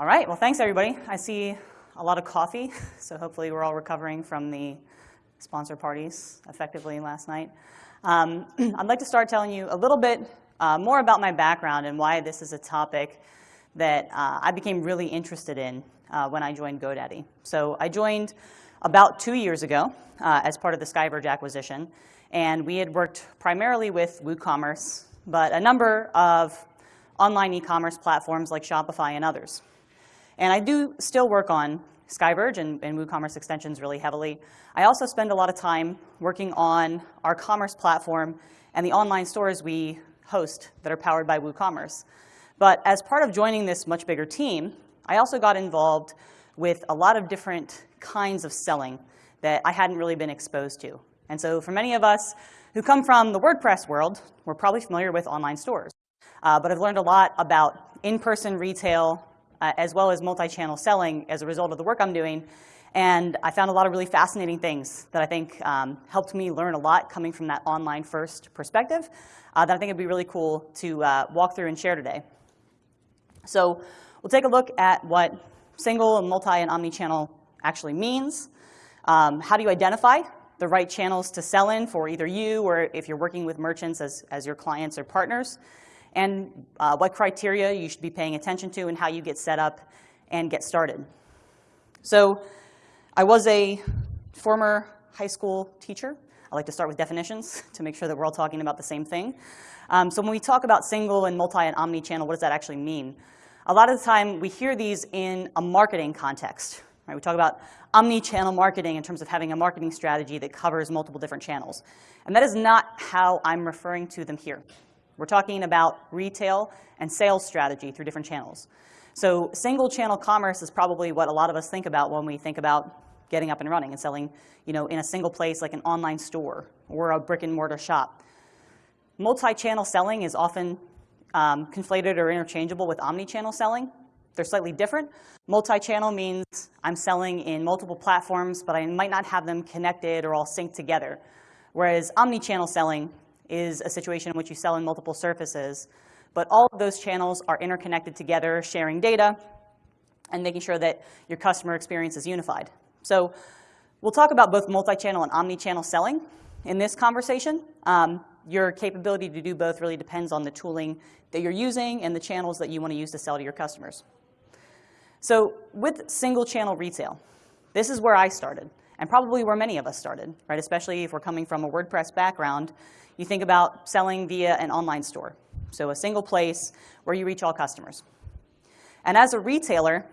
All right, well, thanks everybody. I see a lot of coffee, so hopefully we're all recovering from the sponsor parties effectively last night. Um, I'd like to start telling you a little bit uh, more about my background and why this is a topic that uh, I became really interested in uh, when I joined GoDaddy. So I joined about two years ago uh, as part of the Skyverge acquisition, and we had worked primarily with WooCommerce, but a number of online e-commerce platforms like Shopify and others. And I do still work on Skyverge and, and WooCommerce extensions really heavily. I also spend a lot of time working on our commerce platform and the online stores we host that are powered by WooCommerce. But as part of joining this much bigger team, I also got involved with a lot of different kinds of selling that I hadn't really been exposed to. And so for many of us who come from the WordPress world, we're probably familiar with online stores. Uh, but I've learned a lot about in-person retail uh, as well as multi-channel selling as a result of the work I'm doing. And I found a lot of really fascinating things that I think um, helped me learn a lot coming from that online first perspective uh, that I think would be really cool to uh, walk through and share today. So we'll take a look at what single and multi and omni-channel actually means. Um, how do you identify the right channels to sell in for either you or if you're working with merchants as, as your clients or partners? And uh, what criteria you should be paying attention to and how you get set up and get started. So I was a former high school teacher. I like to start with definitions to make sure that we're all talking about the same thing. Um, so when we talk about single and multi and omni-channel, what does that actually mean? A lot of the time, we hear these in a marketing context. Right? We talk about omni-channel marketing in terms of having a marketing strategy that covers multiple different channels. And that is not how I'm referring to them here. We're talking about retail and sales strategy through different channels. So single channel commerce is probably what a lot of us think about when we think about getting up and running and selling you know, in a single place like an online store or a brick and mortar shop. Multi-channel selling is often um, conflated or interchangeable with omni-channel selling. They're slightly different. Multi-channel means I'm selling in multiple platforms, but I might not have them connected or all synced together. Whereas omni-channel selling is a situation in which you sell in multiple surfaces. But all of those channels are interconnected together, sharing data, and making sure that your customer experience is unified. So we'll talk about both multi-channel and omni-channel selling in this conversation. Um, your capability to do both really depends on the tooling that you're using and the channels that you want to use to sell to your customers. So with single channel retail, this is where I started, and probably where many of us started, right? Especially if we're coming from a WordPress background you think about selling via an online store, so a single place where you reach all customers. And as a retailer,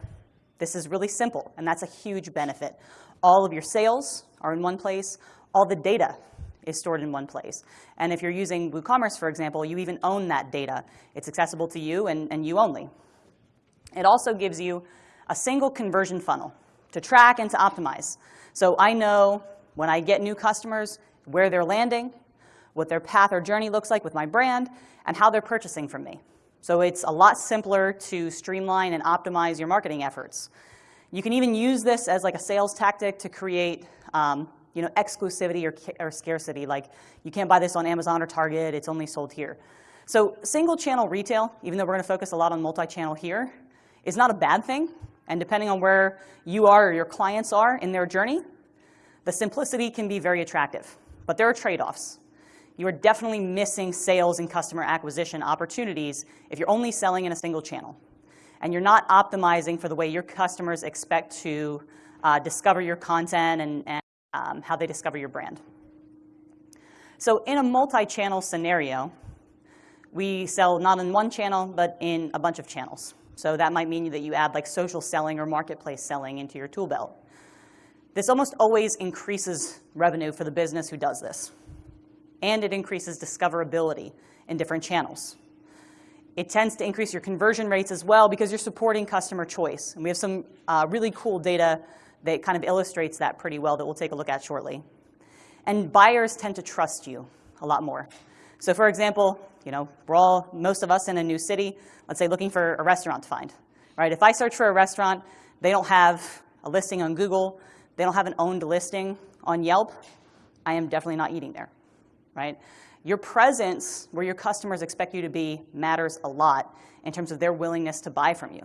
this is really simple, and that's a huge benefit. All of your sales are in one place. All the data is stored in one place. And if you're using WooCommerce, for example, you even own that data. It's accessible to you and, and you only. It also gives you a single conversion funnel to track and to optimize. So I know when I get new customers, where they're landing, what their path or journey looks like with my brand, and how they're purchasing from me. So it's a lot simpler to streamline and optimize your marketing efforts. You can even use this as like a sales tactic to create um, you know, exclusivity or, or scarcity. Like you can't buy this on Amazon or Target, it's only sold here. So single channel retail, even though we're gonna focus a lot on multi-channel here, is not a bad thing. And depending on where you are or your clients are in their journey, the simplicity can be very attractive. But there are trade-offs you are definitely missing sales and customer acquisition opportunities if you're only selling in a single channel. And you're not optimizing for the way your customers expect to uh, discover your content and, and um, how they discover your brand. So in a multi-channel scenario, we sell not in one channel, but in a bunch of channels. So that might mean that you add like social selling or marketplace selling into your tool belt. This almost always increases revenue for the business who does this and it increases discoverability in different channels. It tends to increase your conversion rates as well because you're supporting customer choice. And we have some uh, really cool data that kind of illustrates that pretty well that we'll take a look at shortly. And buyers tend to trust you a lot more. So for example, you know, we're all, most of us in a new city, let's say looking for a restaurant to find, right? If I search for a restaurant, they don't have a listing on Google, they don't have an owned listing on Yelp, I am definitely not eating there right? Your presence where your customers expect you to be matters a lot in terms of their willingness to buy from you.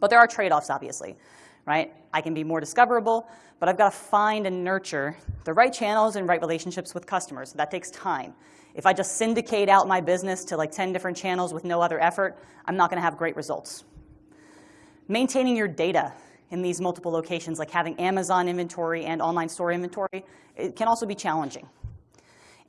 But there are trade-offs, obviously, right? I can be more discoverable, but I've got to find and nurture the right channels and right relationships with customers. That takes time. If I just syndicate out my business to like 10 different channels with no other effort, I'm not going to have great results. Maintaining your data in these multiple locations, like having Amazon inventory and online store inventory, it can also be challenging.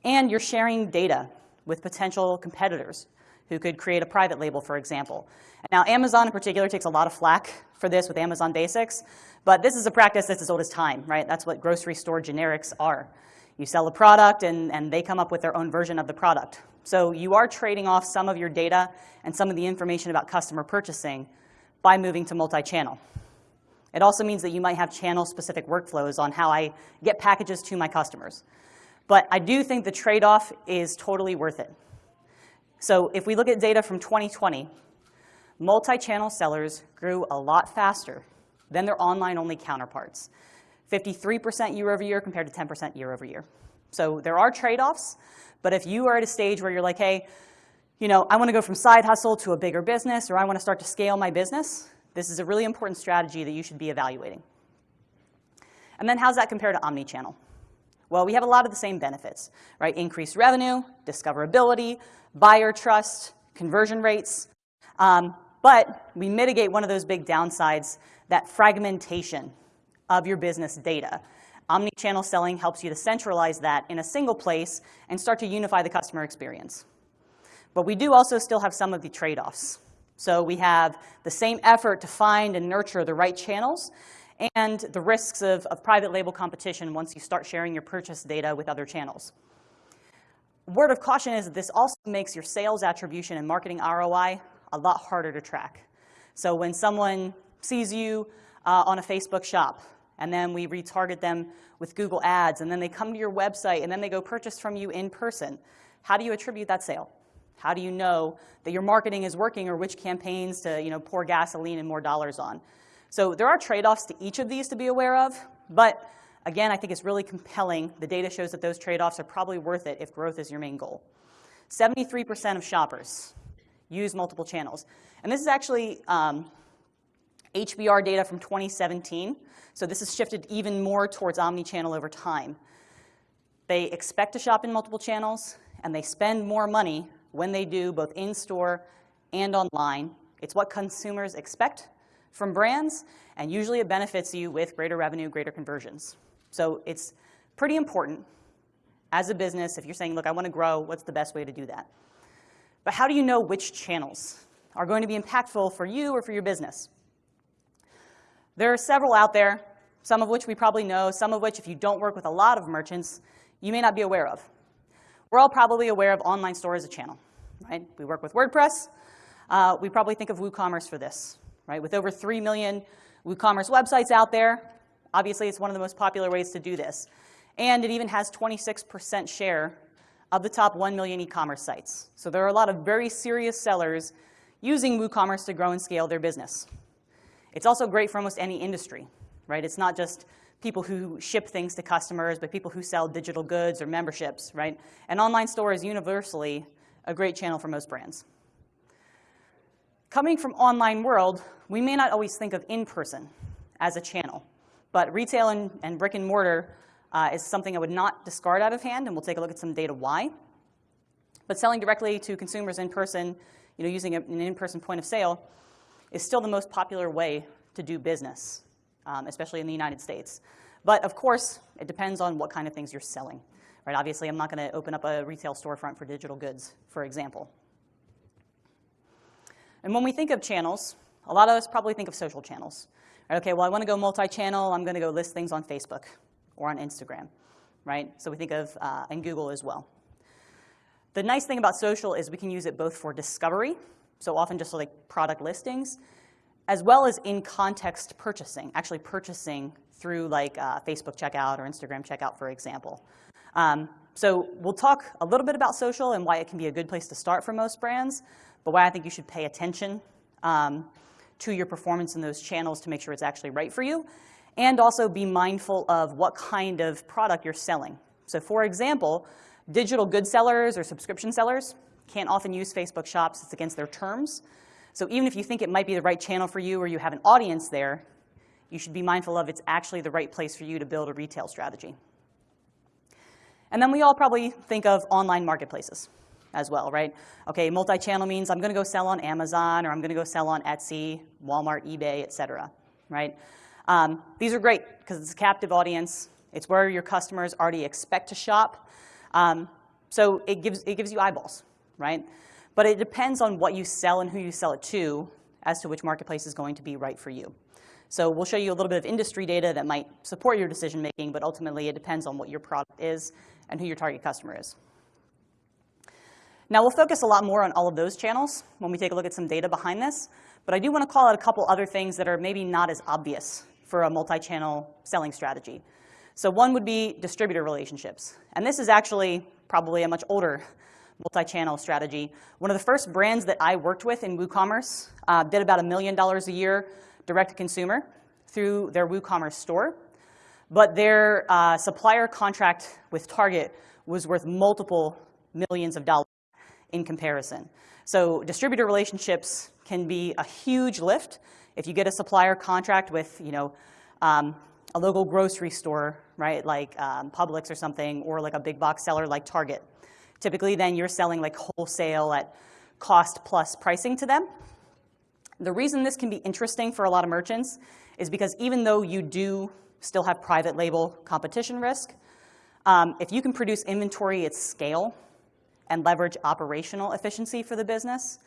And you're sharing data with potential competitors who could create a private label, for example. Now, Amazon in particular takes a lot of flack for this with Amazon Basics, but this is a practice that's as old as time, right? That's what grocery store generics are. You sell a product and, and they come up with their own version of the product. So you are trading off some of your data and some of the information about customer purchasing by moving to multi-channel. It also means that you might have channel-specific workflows on how I get packages to my customers. But I do think the trade-off is totally worth it. So if we look at data from 2020, multi-channel sellers grew a lot faster than their online-only counterparts. 53% year over year compared to 10% year over year. So there are trade-offs, but if you are at a stage where you're like, hey, you know, I want to go from side hustle to a bigger business, or I want to start to scale my business, this is a really important strategy that you should be evaluating. And then how's that compare to omni-channel? Well, we have a lot of the same benefits, right? Increased revenue, discoverability, buyer trust, conversion rates. Um, but we mitigate one of those big downsides, that fragmentation of your business data. Omni-channel selling helps you to centralize that in a single place and start to unify the customer experience. But we do also still have some of the trade-offs. So we have the same effort to find and nurture the right channels and the risks of, of private label competition once you start sharing your purchase data with other channels. Word of caution is that this also makes your sales attribution and marketing ROI a lot harder to track. So when someone sees you uh, on a Facebook shop, and then we retarget them with Google Ads, and then they come to your website, and then they go purchase from you in person. How do you attribute that sale? How do you know that your marketing is working or which campaigns to you know, pour gasoline and more dollars on? So there are trade-offs to each of these to be aware of, but again, I think it's really compelling. The data shows that those trade-offs are probably worth it if growth is your main goal. 73% of shoppers use multiple channels. And this is actually um, HBR data from 2017. So this has shifted even more towards omni-channel over time. They expect to shop in multiple channels, and they spend more money when they do, both in-store and online. It's what consumers expect from brands, and usually it benefits you with greater revenue, greater conversions. So it's pretty important as a business, if you're saying, look, I want to grow, what's the best way to do that? But how do you know which channels are going to be impactful for you or for your business? There are several out there, some of which we probably know, some of which, if you don't work with a lot of merchants, you may not be aware of. We're all probably aware of online store as a channel, right? We work with WordPress. Uh, we probably think of WooCommerce for this, right? With over 3 million WooCommerce websites out there, obviously it's one of the most popular ways to do this. And it even has 26% share of the top 1 million e-commerce sites. So there are a lot of very serious sellers using WooCommerce to grow and scale their business. It's also great for almost any industry, right? It's not just people who ship things to customers, but people who sell digital goods or memberships, right? An online store is universally a great channel for most brands. Coming from online world, we may not always think of in-person as a channel, but retail and, and brick and mortar uh, is something I would not discard out of hand, and we'll take a look at some data why. But selling directly to consumers in person, you know, using an in-person point of sale, is still the most popular way to do business, um, especially in the United States. But of course, it depends on what kind of things you're selling. Right? Obviously, I'm not going to open up a retail storefront for digital goods, for example. And when we think of channels, a lot of us probably think of social channels. Right? Okay, well, I want to go multi-channel. I'm going to go list things on Facebook or on Instagram, right? So we think of, uh, and Google as well. The nice thing about social is we can use it both for discovery, so often just like product listings, as well as in-context purchasing, actually purchasing through like uh, Facebook checkout or Instagram checkout, for example. Um, so we'll talk a little bit about social and why it can be a good place to start for most brands, but why I think you should pay attention um, to your performance in those channels to make sure it's actually right for you, and also be mindful of what kind of product you're selling. So for example, digital good sellers or subscription sellers can't often use Facebook Shops. It's against their terms. So even if you think it might be the right channel for you or you have an audience there, you should be mindful of it's actually the right place for you to build a retail strategy. And then we all probably think of online marketplaces as well, right? Okay, multi-channel means I'm going to go sell on Amazon or I'm going to go sell on Etsy, Walmart, eBay, et cetera, right? Um, these are great because it's a captive audience. It's where your customers already expect to shop. Um, so it gives, it gives you eyeballs, right? But it depends on what you sell and who you sell it to as to which marketplace is going to be right for you. So we'll show you a little bit of industry data that might support your decision making, but ultimately it depends on what your product is and who your target customer is. Now we'll focus a lot more on all of those channels when we take a look at some data behind this, but I do want to call out a couple other things that are maybe not as obvious for a multi-channel selling strategy. So one would be distributor relationships. And this is actually probably a much older multi-channel strategy. One of the first brands that I worked with in WooCommerce uh, did about a million dollars a year direct to consumer through their WooCommerce store. But their uh, supplier contract with Target was worth multiple millions of dollars in comparison. So distributor relationships can be a huge lift. If you get a supplier contract with, you know, um, a local grocery store, right, like um, Publix or something, or like a big box seller like Target, typically then you're selling like wholesale at cost plus pricing to them. The reason this can be interesting for a lot of merchants is because even though you do still have private label competition risk, um, if you can produce inventory at scale and leverage operational efficiency for the business,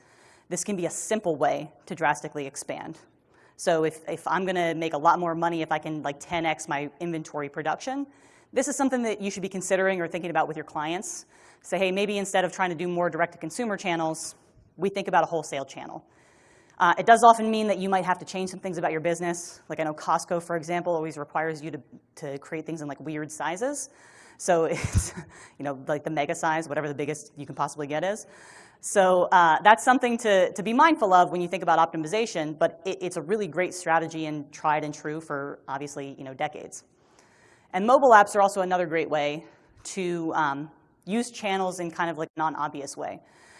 this can be a simple way to drastically expand. So if, if I'm gonna make a lot more money if I can like 10x my inventory production, this is something that you should be considering or thinking about with your clients. Say, hey, maybe instead of trying to do more direct-to-consumer channels, we think about a wholesale channel. Uh, it does often mean that you might have to change some things about your business. Like I know Costco, for example, always requires you to, to create things in like weird sizes. So it's, you know, like the mega size, whatever the biggest you can possibly get is. So uh, that's something to, to be mindful of when you think about optimization, but it, it's a really great strategy and tried and true for obviously, you know, decades. And mobile apps are also another great way to um, use channels in kind of like non-obvious way.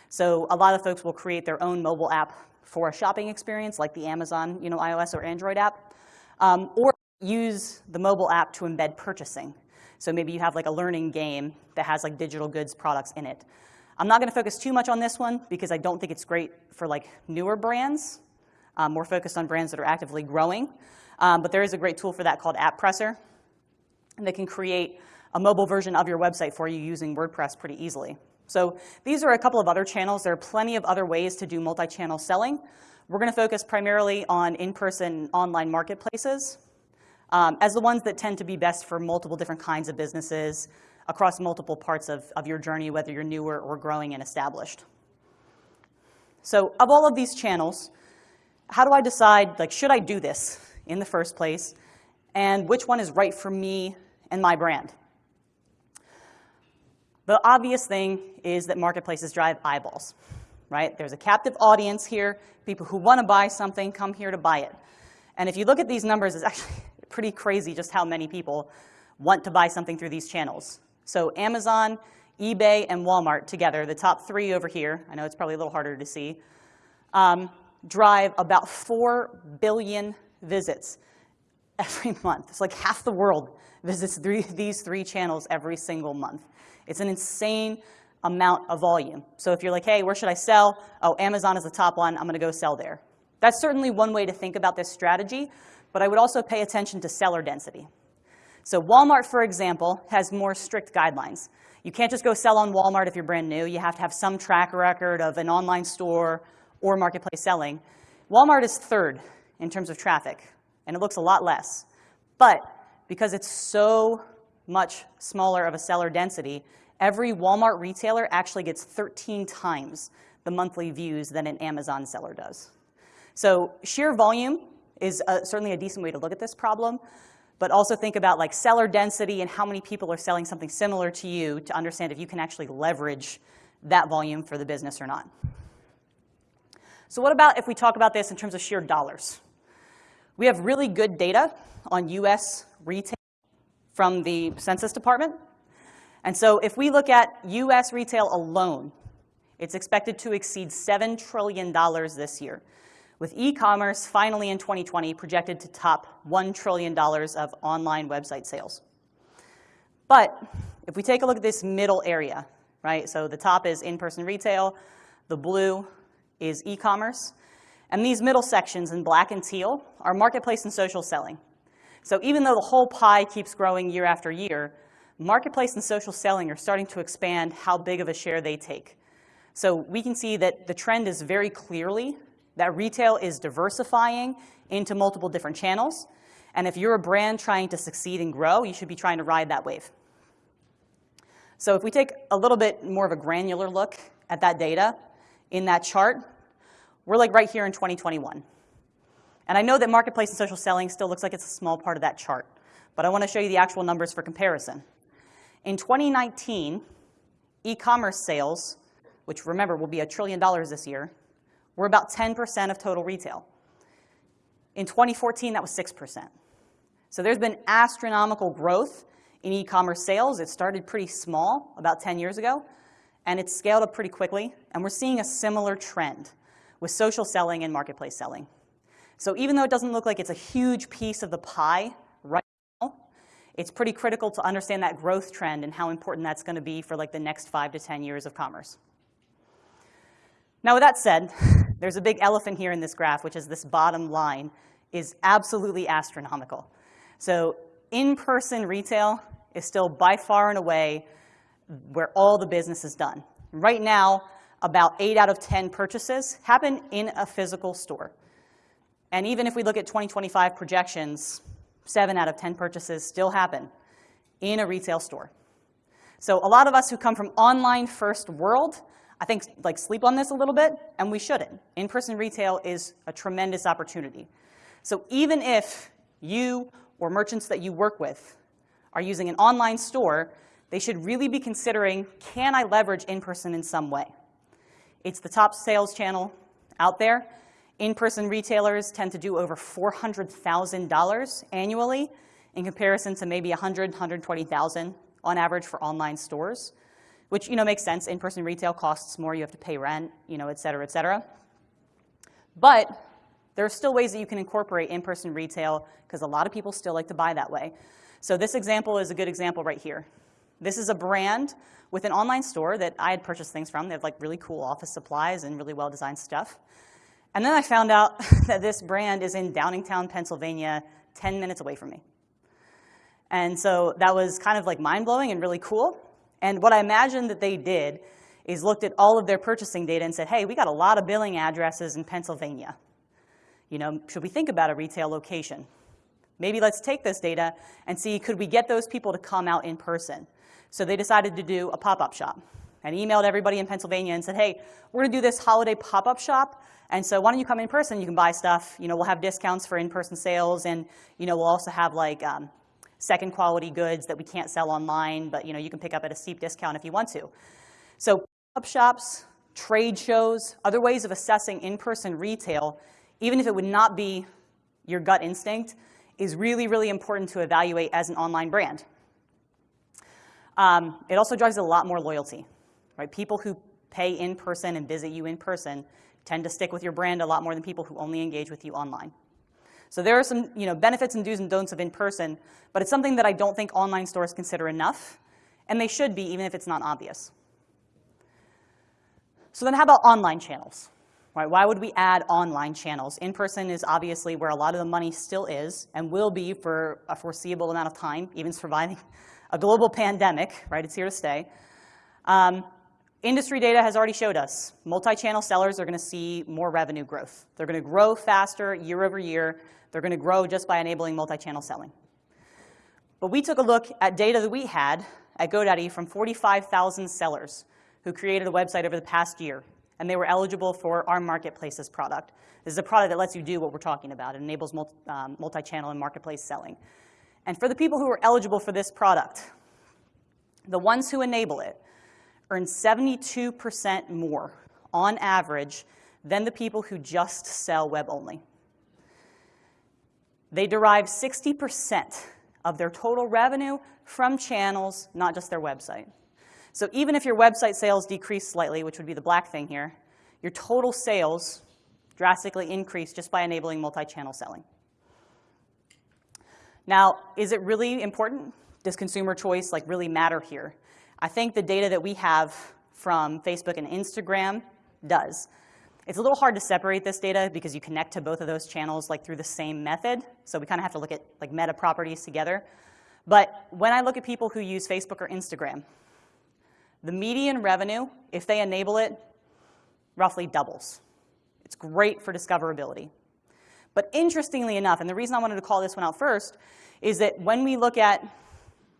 So a lot of folks will create their own mobile app for a shopping experience, like the Amazon you know, iOS or Android app, um, or use the mobile app to embed purchasing. So maybe you have like a learning game that has like digital goods products in it. I'm not going to focus too much on this one because I don't think it's great for like newer brands. Um, more focused on brands that are actively growing. Um, but there is a great tool for that called AppPresser they can create a mobile version of your website for you using WordPress pretty easily. So these are a couple of other channels. There are plenty of other ways to do multi-channel selling. We're going to focus primarily on in-person online marketplaces um, as the ones that tend to be best for multiple different kinds of businesses across multiple parts of, of your journey, whether you're newer or growing and established. So of all of these channels, how do I decide, like, should I do this in the first place? And which one is right for me and my brand? The obvious thing is that marketplaces drive eyeballs, right? There's a captive audience here. People who want to buy something come here to buy it. And if you look at these numbers, it's actually pretty crazy just how many people want to buy something through these channels. So Amazon, eBay, and Walmart together, the top three over here, I know it's probably a little harder to see, um, drive about 4 billion visits every month. It's like half the world visits three, these three channels every single month. It's an insane amount of volume. So if you're like, hey, where should I sell? Oh, Amazon is the top one. I'm going to go sell there. That's certainly one way to think about this strategy, but I would also pay attention to seller density. So Walmart, for example, has more strict guidelines. You can't just go sell on Walmart if you're brand new. You have to have some track record of an online store or marketplace selling. Walmart is third in terms of traffic, and it looks a lot less. But because it's so much smaller of a seller density, every Walmart retailer actually gets 13 times the monthly views than an Amazon seller does. So sheer volume is a, certainly a decent way to look at this problem, but also think about like seller density and how many people are selling something similar to you to understand if you can actually leverage that volume for the business or not. So what about if we talk about this in terms of sheer dollars? We have really good data on US retail from the Census Department. And so if we look at US retail alone, It's expected to exceed $7 trillion this year, with e-commerce finally in 2020 projected to top $1 trillion of online website sales. But if we take a look at this middle area, right? So the top is in-person retail, the blue is e-commerce, and these middle sections in black and teal are marketplace and social selling. So even though the whole pie keeps growing year after year, marketplace and social selling are starting to expand how big of a share they take. So we can see that the trend is very clearly that retail is diversifying into multiple different channels. And if you're a brand trying to succeed and grow, you should be trying to ride that wave. So if we take a little bit more of a granular look at that data in that chart, we're like right here in 2021. And I know that marketplace and social selling still looks like it's a small part of that chart, but I want to show you the actual numbers for comparison. In 2019, e-commerce sales, which remember will be a trillion dollars this year, were about 10% of total retail. In 2014, that was 6%. So there's been astronomical growth in e-commerce sales. It started pretty small about 10 years ago, and it's scaled up pretty quickly. And we're seeing a similar trend with social selling and marketplace selling. So even though it doesn't look like it's a huge piece of the pie right now, it's pretty critical to understand that growth trend and how important that's going to be for like the next five to 10 years of commerce. Now with that said, there's a big elephant here in this graph, which is this bottom line is absolutely astronomical. So in-person retail is still by far and away where all the business is done. Right now, about 8 out of 10 purchases happen in a physical store. And even if we look at 2025 projections, 7 out of 10 purchases still happen in a retail store. So a lot of us who come from online first world, I think like sleep on this a little bit, and we shouldn't. In-person retail is a tremendous opportunity. So even if you or merchants that you work with are using an online store, they should really be considering, can I leverage in-person in some way? It's the top sales channel out there. In-person retailers tend to do over $400,000 annually in comparison to maybe 100, 120,000 on average for online stores, which you know makes sense. In-person retail costs more. You have to pay rent, you know, et cetera, et cetera. But there are still ways that you can incorporate in-person retail because a lot of people still like to buy that way. So this example is a good example right here. This is a brand with an online store that I had purchased things from. They have like really cool office supplies and really well-designed stuff. And then I found out that this brand is in Downingtown, Pennsylvania, 10 minutes away from me. And so that was kind of like mind-blowing and really cool. And what I imagined that they did is looked at all of their purchasing data and said, hey, we got a lot of billing addresses in Pennsylvania. You know, should we think about a retail location? Maybe let's take this data and see, could we get those people to come out in person? So they decided to do a pop-up shop and emailed everybody in Pennsylvania and said, hey, we're to do this holiday pop-up shop. And so why don't you come in person? You can buy stuff. You know, we'll have discounts for in-person sales. And, you know, we'll also have like um, second quality goods that we can't sell online, but, you know, you can pick up at a steep discount if you want to. So pop-up shops, trade shows, other ways of assessing in-person retail, even if it would not be your gut instinct, is really, really important to evaluate as an online brand. Um, it also drives a lot more loyalty, right? People who pay in person and visit you in person tend to stick with your brand a lot more than people who only engage with you online. So there are some you know, benefits and do's and don'ts of in person, but it's something that I don't think online stores consider enough, and they should be even if it's not obvious. So then how about online channels? Right, why would we add online channels? In-person is obviously where a lot of the money still is and will be for a foreseeable amount of time, even surviving a global pandemic, right? It's here to stay. Um, industry data has already showed us multi-channel sellers are going to see more revenue growth. They're going to grow faster year over year. They're going to grow just by enabling multi-channel selling. But we took a look at data that we had at GoDaddy from 45,000 sellers who created a website over the past year, and they were eligible for our marketplaces product. This is a product that lets you do what we're talking about. It enables um, multi-channel and marketplace selling. And for the people who are eligible for this product, the ones who enable it earn 72% more on average than the people who just sell web only. They derive 60% of their total revenue from channels, not just their website. So even if your website sales decrease slightly, which would be the black thing here, your total sales drastically increase just by enabling multi-channel selling. Now, is it really important? Does consumer choice like really matter here? I think the data that we have from Facebook and Instagram does. It's a little hard to separate this data because you connect to both of those channels like through the same method. So we kind of have to look at like meta properties together. But when I look at people who use Facebook or Instagram, the median revenue, if they enable it, roughly doubles. It's great for discoverability. But interestingly enough, and the reason I wanted to call this one out first, is that when we look at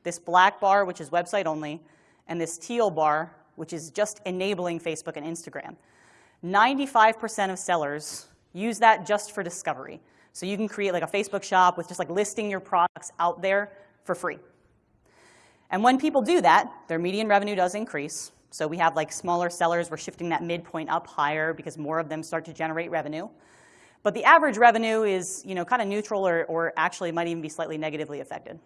this black bar, which is website only, and this teal bar, which is just enabling Facebook and Instagram, 95% of sellers use that just for discovery. So you can create like a Facebook shop with just like listing your products out there for free. And when people do that, their median revenue does increase. So we have like smaller sellers, we're shifting that midpoint up higher because more of them start to generate revenue. But the average revenue is you know, kind of neutral or, or actually might even be slightly negatively affected.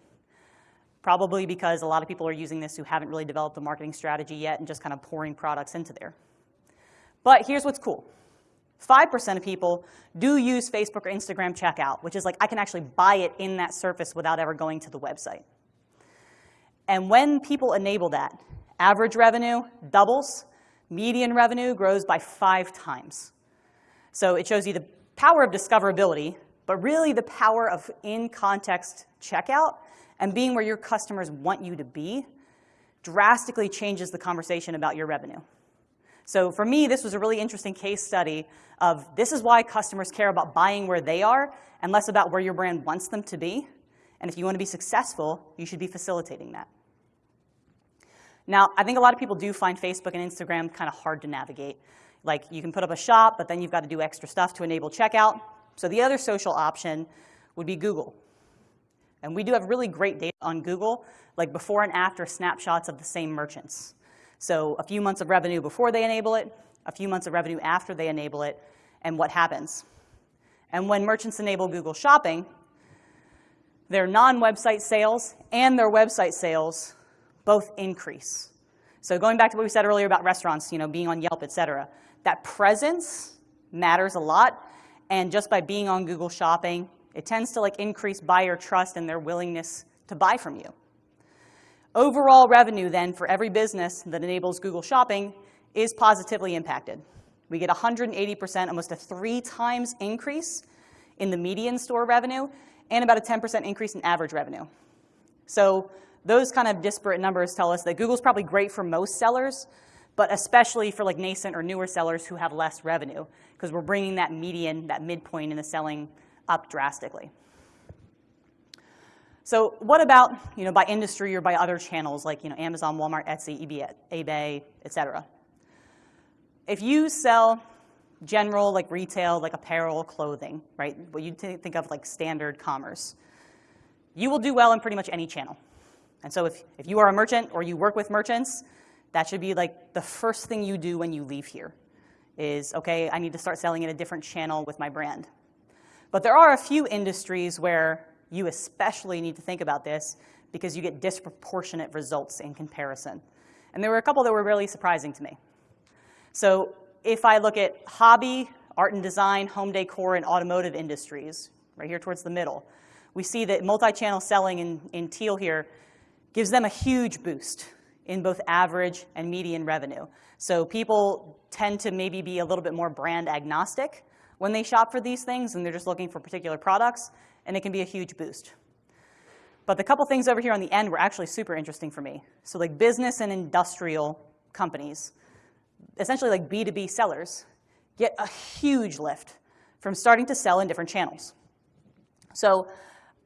Probably because a lot of people are using this who haven't really developed a marketing strategy yet and just kind of pouring products into there. But here's what's cool. 5% of people do use Facebook or Instagram checkout, which is like I can actually buy it in that surface without ever going to the website. And when people enable that, average revenue doubles, median revenue grows by five times. So it shows you the power of discoverability, but really the power of in-context checkout and being where your customers want you to be drastically changes the conversation about your revenue. So for me, this was a really interesting case study of this is why customers care about buying where they are and less about where your brand wants them to be. And if you want to be successful, you should be facilitating that. Now, I think a lot of people do find Facebook and Instagram kind of hard to navigate. Like you can put up a shop, but then you've got to do extra stuff to enable checkout. So the other social option would be Google. And we do have really great data on Google, like before and after snapshots of the same merchants. So a few months of revenue before they enable it, a few months of revenue after they enable it, and what happens. And when merchants enable Google Shopping, their non-website sales and their website sales both increase. So going back to what we said earlier about restaurants, you know, being on Yelp, et cetera, that presence matters a lot. And just by being on Google Shopping, it tends to like increase buyer trust and their willingness to buy from you. Overall revenue then for every business that enables Google Shopping is positively impacted. We get 180%, almost a three times increase in the median store revenue and about a 10% increase in average revenue. So those kind of disparate numbers tell us that Google's probably great for most sellers, but especially for like nascent or newer sellers who have less revenue, because we're bringing that median, that midpoint in the selling up drastically. So what about you know, by industry or by other channels like you know, Amazon, Walmart, Etsy, eBay, eBay, et cetera? If you sell general like retail, like apparel, clothing, right, what you think of like standard commerce, you will do well in pretty much any channel. And so if, if you are a merchant or you work with merchants, that should be like the first thing you do when you leave here is, okay, I need to start selling in a different channel with my brand. But there are a few industries where you especially need to think about this because you get disproportionate results in comparison. And there were a couple that were really surprising to me. So if I look at hobby, art and design, home decor, and automotive industries, right here towards the middle, we see that multi-channel selling in, in teal here gives them a huge boost in both average and median revenue. So people tend to maybe be a little bit more brand agnostic when they shop for these things and they're just looking for particular products, and it can be a huge boost. But the couple things over here on the end were actually super interesting for me. So like business and industrial companies, essentially like B2B sellers, get a huge lift from starting to sell in different channels. So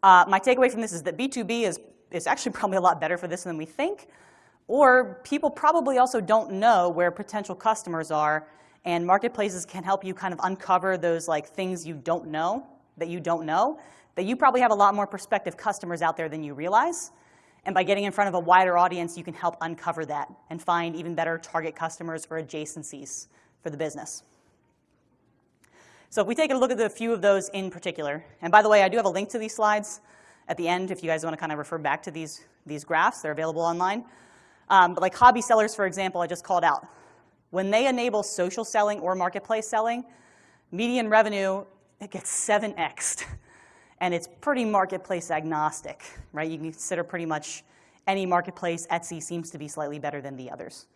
uh, my takeaway from this is that B2B is, is actually probably a lot better for this than we think, or people probably also don't know where potential customers are, and marketplaces can help you kind of uncover those like things you don't know, that you don't know, that you probably have a lot more prospective customers out there than you realize. And by getting in front of a wider audience, you can help uncover that and find even better target customers or adjacencies for the business. So if we take a look at a few of those in particular, and by the way, I do have a link to these slides at the end if you guys want to kind of refer back to these, these graphs. They're available online. Um, but like hobby sellers, for example, I just called out. When they enable social selling or marketplace selling, median revenue it gets 7xed. And it's pretty marketplace agnostic, right? You can consider pretty much any marketplace. Etsy seems to be slightly better than the others.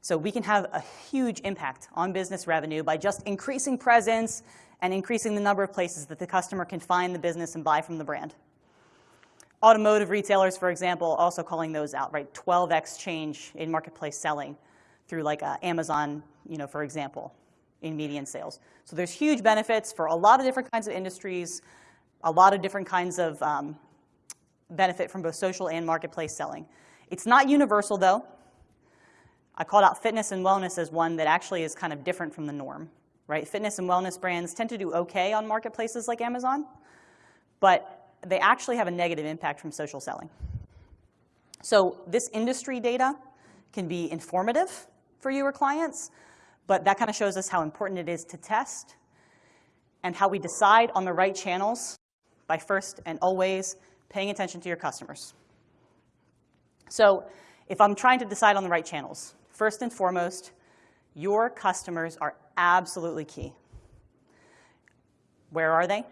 So we can have a huge impact on business revenue by just increasing presence and increasing the number of places that the customer can find the business and buy from the brand. Automotive retailers, for example, also calling those out, right? 12x change in marketplace selling through like uh, Amazon, you know, for example, in median sales. So there's huge benefits for a lot of different kinds of industries, a lot of different kinds of um, benefit from both social and marketplace selling. It's not universal though. I called out fitness and wellness as one that actually is kind of different from the norm, right? Fitness and wellness brands tend to do okay on marketplaces like Amazon, but they actually have a negative impact from social selling. So this industry data can be informative for you or clients, but that kind of shows us how important it is to test and how we decide on the right channels by first and always paying attention to your customers. So if I'm trying to decide on the right channels, First and foremost, your customers are absolutely key. Where are they?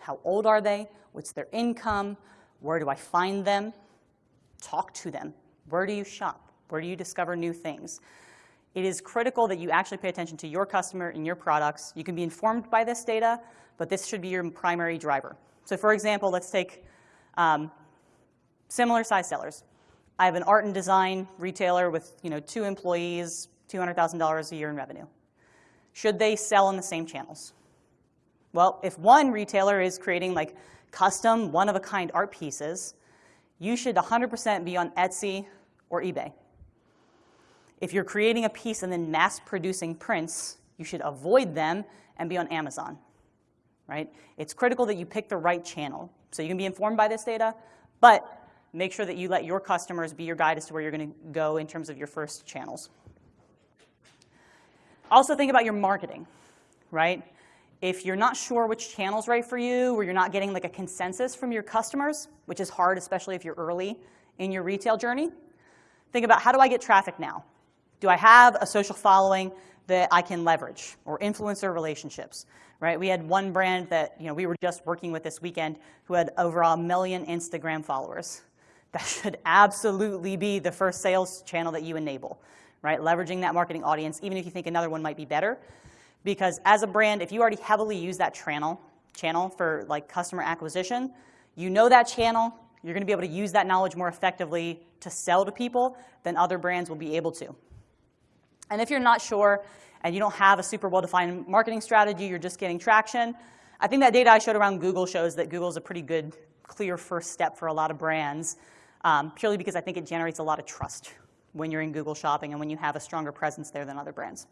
How old are they? What's their income? Where do I find them? Talk to them. Where do you shop? Where do you discover new things? It is critical that you actually pay attention to your customer and your products. You can be informed by this data, but this should be your primary driver. So for example, let's take um, similar size sellers. I have an art and design retailer with you know, two employees, $200,000 a year in revenue. Should they sell in the same channels? Well, if one retailer is creating like custom, one-of-a-kind art pieces, you should 100% be on Etsy or eBay. If you're creating a piece and then mass producing prints, you should avoid them and be on Amazon, right? It's critical that you pick the right channel. So you can be informed by this data, but make sure that you let your customers be your guide as to where you're going to go in terms of your first channels. Also think about your marketing, right? If you're not sure which channel's right for you, or you're not getting like a consensus from your customers, which is hard, especially if you're early in your retail journey, think about how do I get traffic now? Do I have a social following that I can leverage or influencer relationships, right? We had one brand that you know, we were just working with this weekend who had over a million Instagram followers that should absolutely be the first sales channel that you enable, right? Leveraging that marketing audience, even if you think another one might be better. Because as a brand, if you already heavily use that channel, channel for like customer acquisition, you know that channel, you're gonna be able to use that knowledge more effectively to sell to people than other brands will be able to. And if you're not sure and you don't have a super well-defined marketing strategy, you're just getting traction, I think that data I showed around Google shows that Google's a pretty good, clear first step for a lot of brands um, purely because I think it generates a lot of trust when you're in Google Shopping and when you have a stronger presence there than other brands.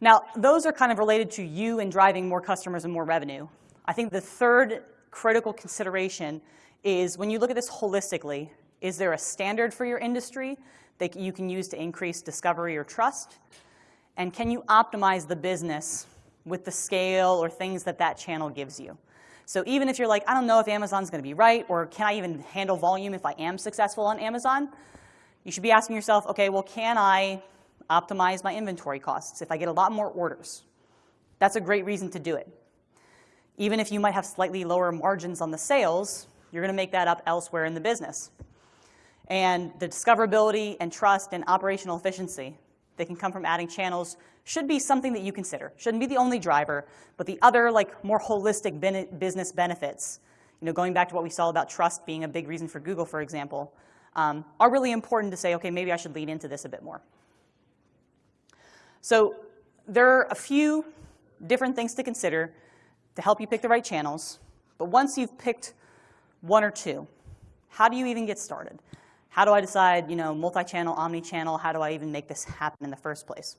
Now, those are kind of related to you and driving more customers and more revenue. I think the third critical consideration is when you look at this holistically, is there a standard for your industry that you can use to increase discovery or trust? And can you optimize the business with the scale or things that that channel gives you? So even if you're like, I don't know if Amazon's going to be right, or can I even handle volume if I am successful on Amazon, you should be asking yourself, okay, well, can I optimize my inventory costs if I get a lot more orders? That's a great reason to do it. Even if you might have slightly lower margins on the sales, you're going to make that up elsewhere in the business. And the discoverability and trust and operational efficiency that can come from adding channels should be something that you consider. Shouldn't be the only driver, but the other like more holistic business benefits, you know, going back to what we saw about trust being a big reason for Google, for example, um, are really important to say, okay, maybe I should lean into this a bit more. So there are a few different things to consider to help you pick the right channels, but once you've picked one or two, how do you even get started? How do I decide, you know, multi-channel, omni-channel? How do I even make this happen in the first place?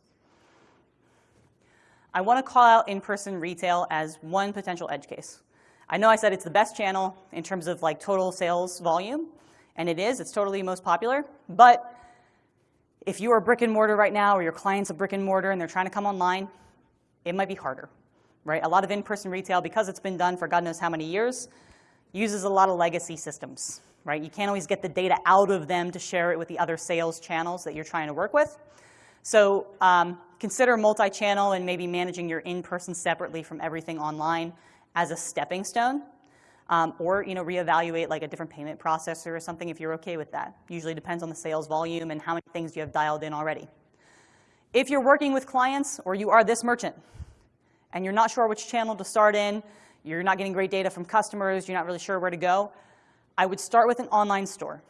I want to call out in-person retail as one potential edge case. I know I said it's the best channel in terms of like total sales volume, and it is. It's totally most popular. But if you are brick and mortar right now, or your client's a brick and mortar and they're trying to come online, it might be harder, right? A lot of in-person retail, because it's been done for God knows how many years, uses a lot of legacy systems right? You can't always get the data out of them to share it with the other sales channels that you're trying to work with. So um, consider multi-channel and maybe managing your in-person separately from everything online as a stepping stone. Um, or you know, reevaluate like a different payment processor or something if you're okay with that. Usually depends on the sales volume and how many things you have dialed in already. If you're working with clients or you are this merchant and you're not sure which channel to start in, you're not getting great data from customers, you're not really sure where to go, I would start with an online store.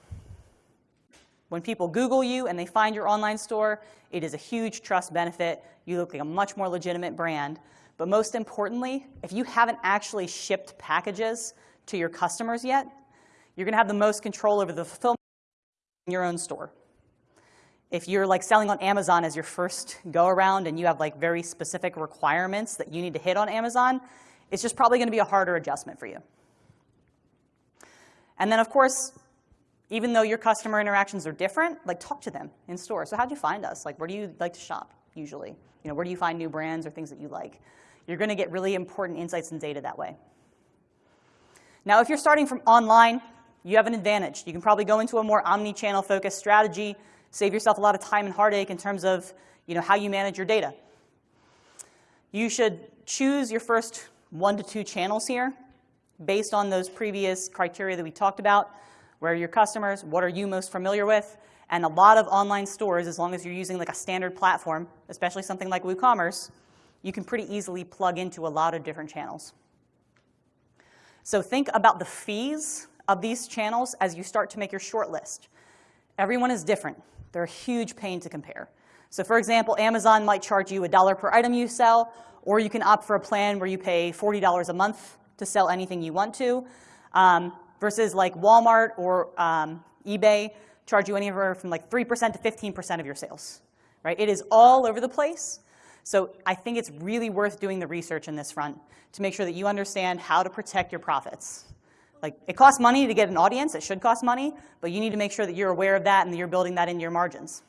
When people Google you and they find your online store, it is a huge trust benefit. You look like a much more legitimate brand. But most importantly, if you haven't actually shipped packages to your customers yet, you're going to have the most control over the fulfillment in your own store. If you're like selling on Amazon as your first go around and you have like very specific requirements that you need to hit on Amazon, it's just probably going to be a harder adjustment for you. And then, of course, even though your customer interactions are different, like talk to them in store. So how'd you find us? Like, where do you like to shop usually? You know, where do you find new brands or things that you like? You're going to get really important insights and data that way. Now, if you're starting from online, you have an advantage. You can probably go into a more omni-channel focused strategy, save yourself a lot of time and heartache in terms of you know, how you manage your data. You should choose your first one to two channels here based on those previous criteria that we talked about. Where are your customers? What are you most familiar with? And a lot of online stores, as long as you're using like a standard platform, especially something like WooCommerce, you can pretty easily plug into a lot of different channels. So think about the fees of these channels as you start to make your short list. Everyone is different. They're a huge pain to compare. So for example, Amazon might charge you a dollar per item you sell, or you can opt for a plan where you pay $40 a month to sell anything you want to, um, versus like Walmart or um, eBay charge you anywhere from like 3% to 15% of your sales, right? It is all over the place. So I think it's really worth doing the research in this front to make sure that you understand how to protect your profits. Like, it costs money to get an audience. It should cost money. But you need to make sure that you're aware of that and that you're building that into your margins.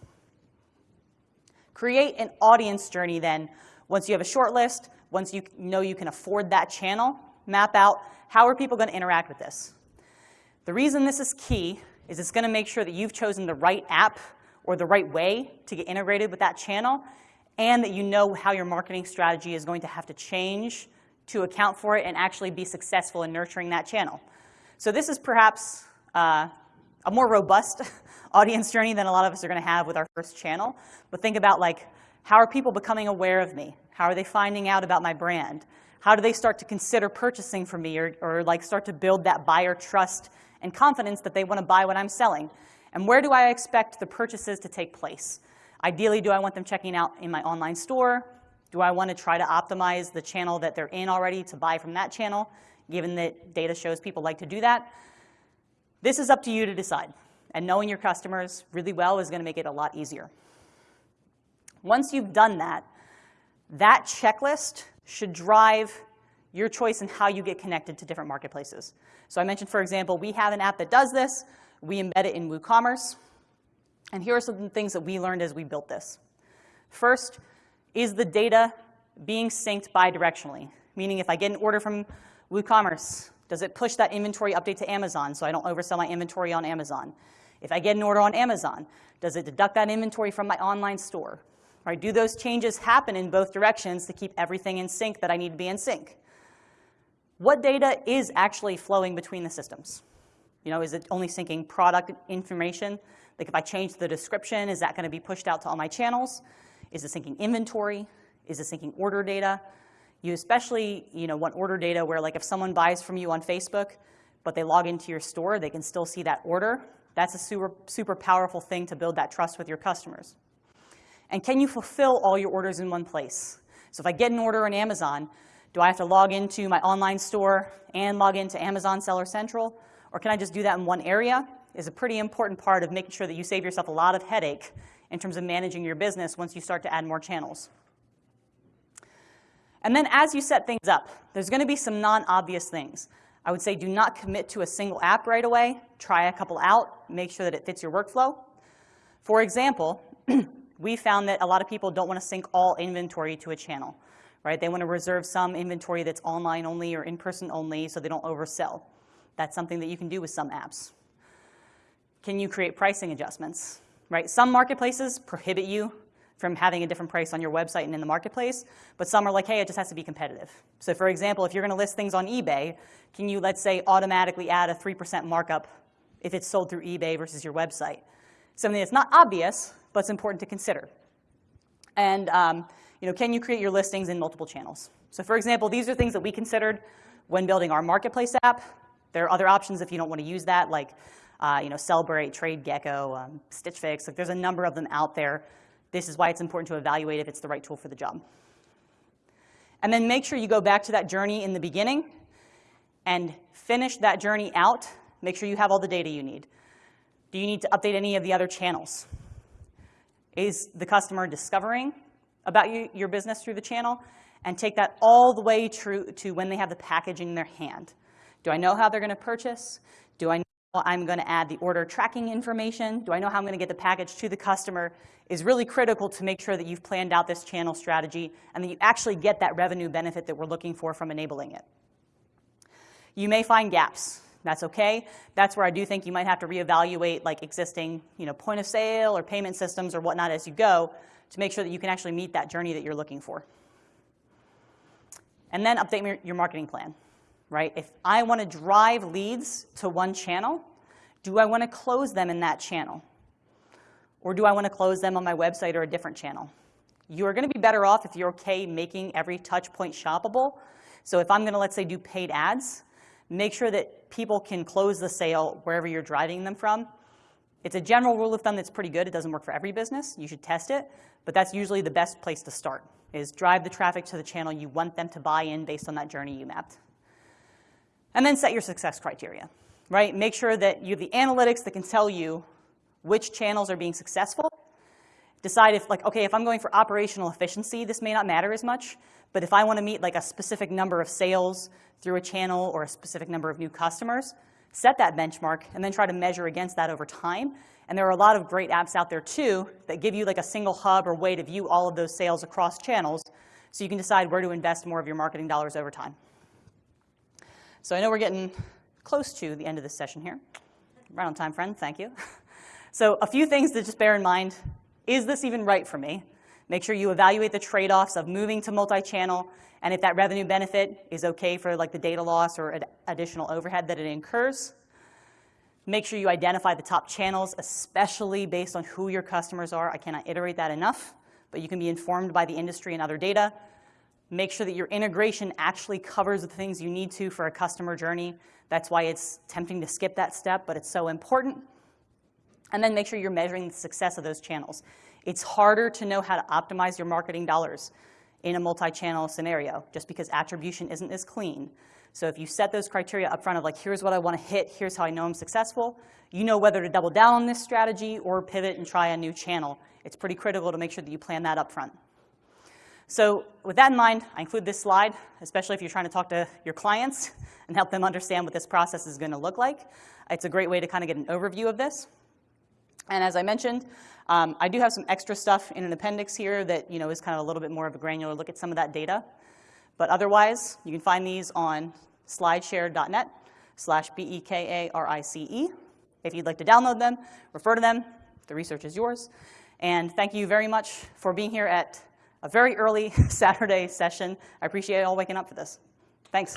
Create an audience journey then. Once you have a short list, once you know you can afford that channel, map out how are people going to interact with this. The reason this is key is it's going to make sure that you've chosen the right app or the right way to get integrated with that channel and that you know how your marketing strategy is going to have to change to account for it and actually be successful in nurturing that channel. So this is perhaps uh, a more robust audience journey than a lot of us are going to have with our first channel. But think about like, how are people becoming aware of me? How are they finding out about my brand? How do they start to consider purchasing from me or, or like start to build that buyer trust and confidence that they want to buy what I'm selling? And where do I expect the purchases to take place? Ideally, do I want them checking out in my online store? Do I want to try to optimize the channel that they're in already to buy from that channel, given that data shows people like to do that? This is up to you to decide. And knowing your customers really well is going to make it a lot easier. Once you've done that, that checklist should drive your choice in how you get connected to different marketplaces. So I mentioned, for example, we have an app that does this. We embed it in WooCommerce. And here are some things that we learned as we built this. First, is the data being synced bidirectionally? Meaning if I get an order from WooCommerce, does it push that inventory update to Amazon so I don't oversell my inventory on Amazon? If I get an order on Amazon, does it deduct that inventory from my online store? Right, do those changes happen in both directions to keep everything in sync that I need to be in sync? What data is actually flowing between the systems? You know, is it only syncing product information like if I change the description, is that going to be pushed out to all my channels? Is it syncing inventory? Is it syncing order data? You especially you know, want order data where like if someone buys from you on Facebook, but they log into your store, they can still see that order. That's a super, super powerful thing to build that trust with your customers. And can you fulfill all your orders in one place? So if I get an order on Amazon, do I have to log into my online store and log into Amazon Seller Central? Or can I just do that in one area? is a pretty important part of making sure that you save yourself a lot of headache in terms of managing your business once you start to add more channels. And then as you set things up, there's going to be some non-obvious things. I would say do not commit to a single app right away. Try a couple out. Make sure that it fits your workflow. For example, we found that a lot of people don't want to sync all inventory to a channel. Right? They want to reserve some inventory that's online only or in-person only so they don't oversell. That's something that you can do with some apps. can you create pricing adjustments, right? Some marketplaces prohibit you from having a different price on your website and in the marketplace, but some are like, hey, it just has to be competitive. So for example, if you're gonna list things on eBay, can you, let's say, automatically add a 3% markup if it's sold through eBay versus your website? Something that's not obvious, but it's important to consider. And um, you know, can you create your listings in multiple channels? So for example, these are things that we considered when building our marketplace app. There are other options if you don't want to use that, like uh, you know, Sellbrite, TradeGecko, um, Stitch Fix. Like there's a number of them out there. This is why it's important to evaluate if it's the right tool for the job. And then make sure you go back to that journey in the beginning and finish that journey out. Make sure you have all the data you need. Do you need to update any of the other channels? Is the customer discovering about you, your business through the channel? And take that all the way to, to when they have the package in their hand. Do I know how they're going to purchase? Do I know I'm going to add the order tracking information? Do I know how I'm going to get the package to the customer? Is really critical to make sure that you've planned out this channel strategy and that you actually get that revenue benefit that we're looking for from enabling it. You may find gaps. That's okay. That's where I do think you might have to reevaluate like existing you know, point of sale or payment systems or whatnot as you go to make sure that you can actually meet that journey that you're looking for. And then update your marketing plan, right? If I want to drive leads to one channel, do I want to close them in that channel? Or do I want to close them on my website or a different channel? You are going to be better off if you're okay making every touch point shoppable. So if I'm going to, let's say, do paid ads, make sure that people can close the sale wherever you're driving them from. It's a general rule of thumb that's pretty good. It doesn't work for every business. You should test it. But that's usually the best place to start, is drive the traffic to the channel you want them to buy in based on that journey you mapped. And then set your success criteria, right? Make sure that you have the analytics that can tell you which channels are being successful. Decide if, like, okay, if I'm going for operational efficiency, this may not matter as much. But if I want to meet like a specific number of sales through a channel or a specific number of new customers, set that benchmark and then try to measure against that over time. And there are a lot of great apps out there too that give you like a single hub or way to view all of those sales across channels so you can decide where to invest more of your marketing dollars over time. So I know we're getting close to the end of this session here. Right on time, friend, thank you. So a few things to just bear in mind. Is this even right for me? Make sure you evaluate the trade-offs of moving to multi-channel and if that revenue benefit is okay for like the data loss or ad additional overhead that it incurs. Make sure you identify the top channels, especially based on who your customers are. I cannot iterate that enough, but you can be informed by the industry and other data. Make sure that your integration actually covers the things you need to for a customer journey. That's why it's tempting to skip that step, but it's so important. And then make sure you're measuring the success of those channels. It's harder to know how to optimize your marketing dollars in a multi-channel scenario, just because attribution isn't as clean. So if you set those criteria up front of like, here's what I want to hit, here's how I know I'm successful, you know whether to double down on this strategy or pivot and try a new channel. It's pretty critical to make sure that you plan that up front. So with that in mind, I include this slide, especially if you're trying to talk to your clients and help them understand what this process is going to look like. It's a great way to kind of get an overview of this. And as I mentioned, um, I do have some extra stuff in an appendix here that you know, is kind of a little bit more of a granular look at some of that data. But otherwise, you can find these on slideshare.net slash B-E-K-A-R-I-C-E. If you'd like to download them, refer to them. The research is yours. And thank you very much for being here at a very early Saturday session. I appreciate you all waking up for this. Thanks.